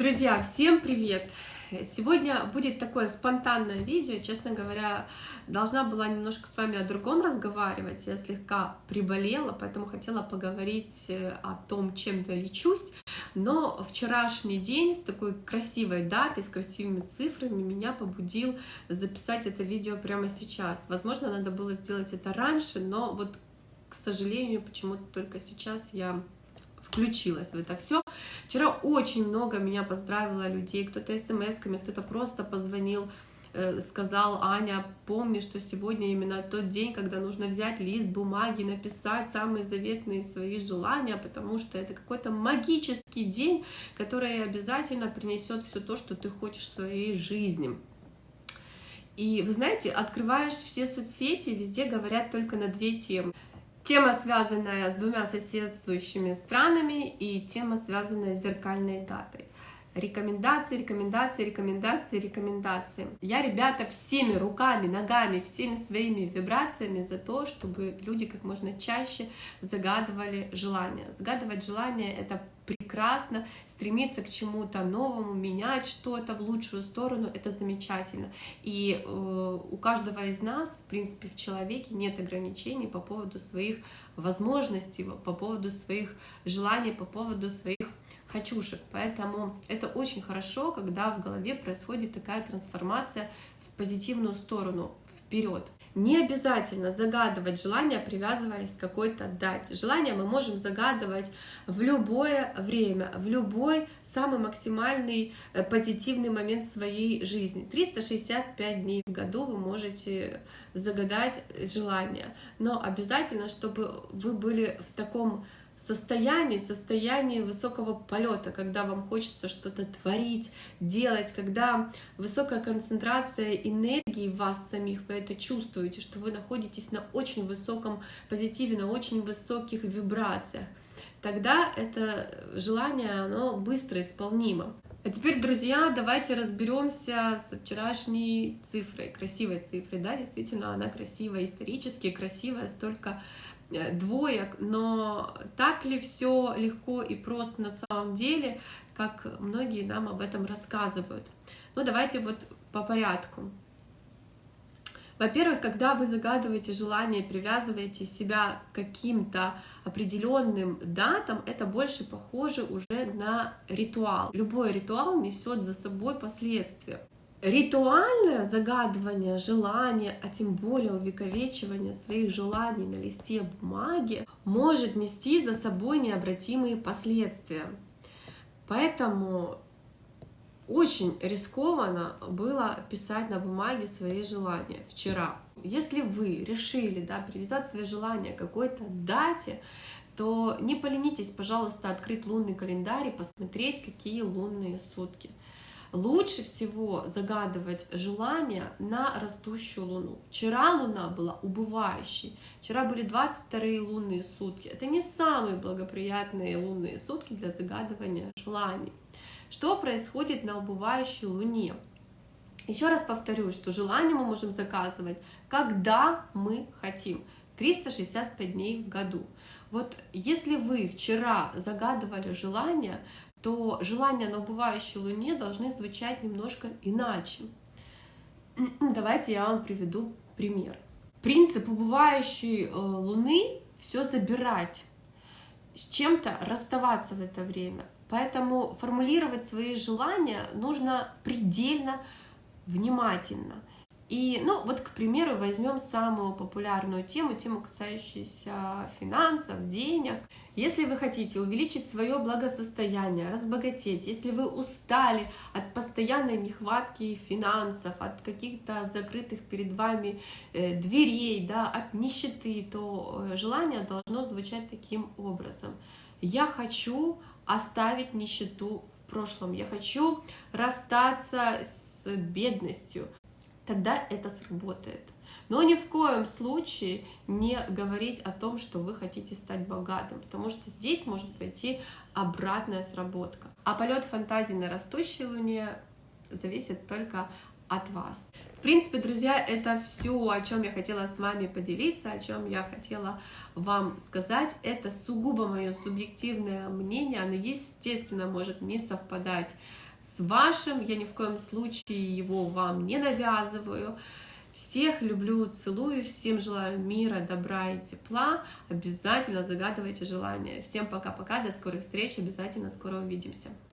Друзья, всем привет! Сегодня будет такое спонтанное видео, честно говоря, должна была немножко с вами о другом разговаривать, я слегка приболела, поэтому хотела поговорить э, о том, чем я лечусь, но вчерашний день с такой красивой датой, с красивыми цифрами меня побудил записать это видео прямо сейчас. Возможно, надо было сделать это раньше, но вот, к сожалению, почему-то только сейчас я включилась в это все. Вчера очень много меня поздравило людей, кто-то смс-ками, кто-то просто позвонил, э, сказал, Аня, помни, что сегодня именно тот день, когда нужно взять лист бумаги, написать самые заветные свои желания, потому что это какой-то магический день, который обязательно принесет все то, что ты хочешь в своей жизни. И вы знаете, открываешь все соцсети, везде говорят только на две темы. Тема, связанная с двумя соседствующими странами, и тема, связанная с зеркальной датой. Рекомендации, рекомендации, рекомендации, рекомендации. Я, ребята, всеми руками, ногами, всеми своими вибрациями за то, чтобы люди как можно чаще загадывали желания. Загадывать желания — это прекрасно, стремиться к чему-то новому, менять что-то в лучшую сторону — это замечательно. И э, у каждого из нас, в принципе, в человеке нет ограничений по поводу своих возможностей, по поводу своих желаний, по поводу своих хочушек. Поэтому это очень хорошо, когда в голове происходит такая трансформация в позитивную сторону, вперед. Не обязательно загадывать желание, привязываясь к какой-то дате. Желание мы можем загадывать в любое время, в любой самый максимальный э, позитивный момент своей жизни. 365 дней в году вы можете загадать желание, но обязательно, чтобы вы были в таком состоянии, состоянии высокого полета, когда вам хочется что-то творить, делать, когда высокая концентрация энергии в вас самих, вы это чувствуете, что вы находитесь на очень высоком позитиве, на очень высоких вибрациях, тогда это желание, оно быстро исполнимо. А теперь, друзья, давайте разберемся с вчерашней цифрой, красивой цифрой. Да, действительно, она красивая, исторически красивая, столько двоек, но так ли все легко и просто на самом деле, как многие нам об этом рассказывают? Ну, давайте вот по порядку. Во-первых, когда вы загадываете желание, привязываете себя к каким-то определенным датам, это больше похоже уже на ритуал. Любой ритуал несет за собой последствия. Ритуальное загадывание желания, а тем более увековечивание своих желаний на листе бумаги может нести за собой необратимые последствия. Поэтому очень рискованно было писать на бумаге свои желания вчера. Если вы решили да, привязать свои желания к какой-то дате, то не поленитесь, пожалуйста, открыть лунный календарь и посмотреть, какие лунные сутки. Лучше всего загадывать желания на растущую луну. Вчера луна была убывающей, вчера были 22 лунные сутки. Это не самые благоприятные лунные сутки для загадывания желаний. Что происходит на убывающей луне? Еще раз повторю, что желание мы можем заказывать, когда мы хотим. 365 дней в году. Вот если вы вчера загадывали желание, то желания на убывающей луне должны звучать немножко иначе. Давайте я вам приведу пример. Принцип убывающей э, луны все забирать, с чем-то расставаться в это время. Поэтому формулировать свои желания нужно предельно внимательно. И, ну, вот, к примеру, возьмем самую популярную тему, тему, касающуюся финансов, денег. Если вы хотите увеличить свое благосостояние, разбогатеть, если вы устали от постоянной нехватки финансов, от каких-то закрытых перед вами э, дверей, да, от нищеты, то э, желание должно звучать таким образом. Я хочу оставить нищету в прошлом, я хочу расстаться с бедностью, тогда это сработает. Но ни в коем случае не говорить о том, что вы хотите стать богатым, потому что здесь может пойти обратная сработка. А полет фантазии на растущей луне зависит только от вас. В принципе, друзья, это все, о чем я хотела с вами поделиться, о чем я хотела вам сказать. Это сугубо мое субъективное мнение, оно, естественно, может не совпадать с вашим. Я ни в коем случае его вам не навязываю. Всех люблю, целую, всем желаю мира, добра и тепла. Обязательно загадывайте желания. Всем пока-пока, до скорых встреч, обязательно скоро увидимся.